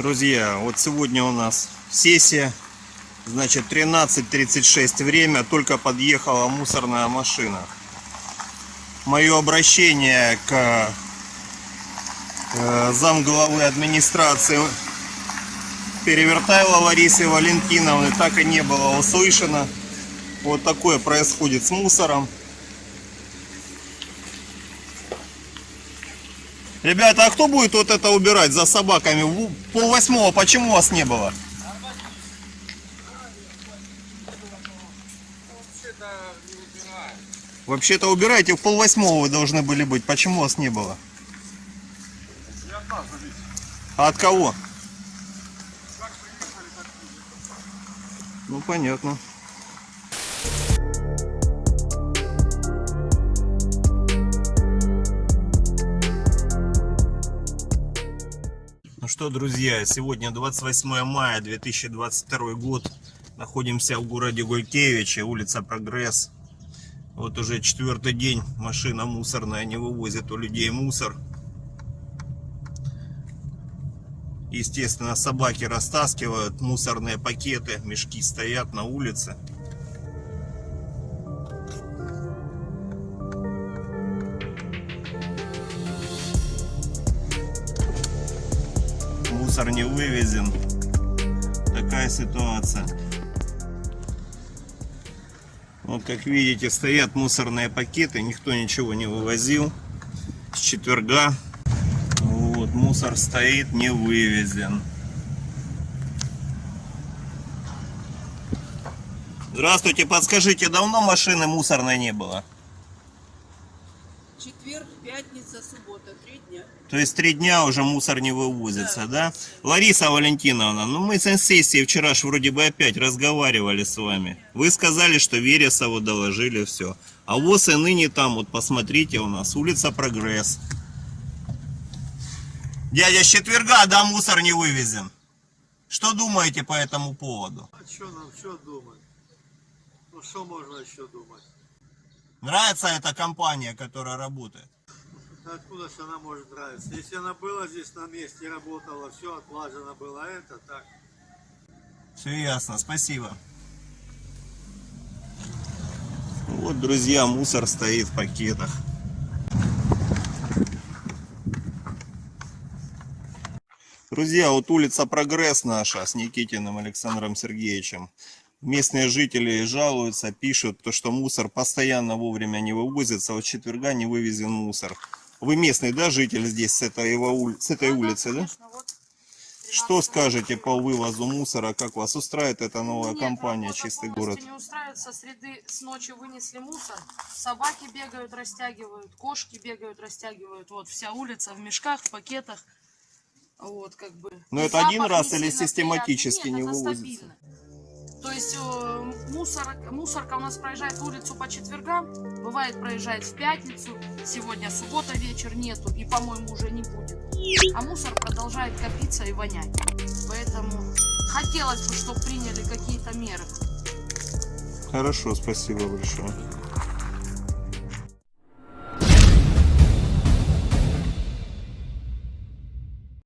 Друзья, вот сегодня у нас сессия. Значит, 13.36 время, только подъехала мусорная машина. Мое обращение к э, замглавы администрации Перевертайло Ларисы Валентиновны так и не было услышано. Вот такое происходит с мусором. Ребята, а кто будет вот это убирать за собаками? Пол восьмого, почему вас не было? Вообще-то убирайте, в пол восьмого вы должны были быть. Почему вас не было? А от кого? Ну понятно. Что, друзья, сегодня 28 мая 2022 год. Находимся в городе Гулькевиче, улица Прогресс. Вот уже четвертый день машина мусорная не вывозит у людей мусор. Естественно, собаки растаскивают мусорные пакеты, мешки стоят на улице. Мусор не вывезен. Такая ситуация. Вот как видите, стоят мусорные пакеты, никто ничего не вывозил с четверга. Вот, мусор стоит, не вывезен. Здравствуйте, подскажите, давно машины мусорной не было? Четверг, пятница, суббота, три дня. То есть три дня уже мусор не вывозится, да? Лариса Валентиновна, ну мы с сессии вчера ж вроде бы опять разговаривали с вами. Вы сказали, что Вересову доложили все. А вот и ныне там, вот посмотрите у нас, улица Прогресс. Дядя, с четверга, да, мусор не вывезен. Что думаете по этому поводу? А что нам что думать? Ну что можно еще думать? Нравится эта компания, которая работает? Откуда же она может нравиться? Если она была здесь на месте, работала, все отлажено было, а это так. Все ясно, спасибо. Вот, друзья, мусор стоит в пакетах. Друзья, вот улица Прогресс наша с Никитиным Александром Сергеевичем. Местные жители жалуются, пишут, то, что мусор постоянно вовремя не вывозится, вот четверга не вывезен мусор. Вы местный, да, житель здесь, с этой, с этой улицы, да? Что скажете по вывозу мусора? Как вас устраивает эта новая Нет, компания работа «Чистый город»? не устраивает. Со среды с ночи вынесли мусор. Собаки бегают, растягивают. Кошки бегают, растягивают. Вот вся улица в мешках, в пакетах. Вот как бы. Но И это один раз или сильно систематически приятный. не это вывозится? стабильно. То есть э, мусор, мусорка у нас проезжает улицу по четвергам, бывает проезжает в пятницу, сегодня суббота вечер нету и, по-моему, уже не будет. А мусор продолжает копиться и вонять. Поэтому хотелось бы, чтобы приняли какие-то меры. Хорошо, спасибо большое.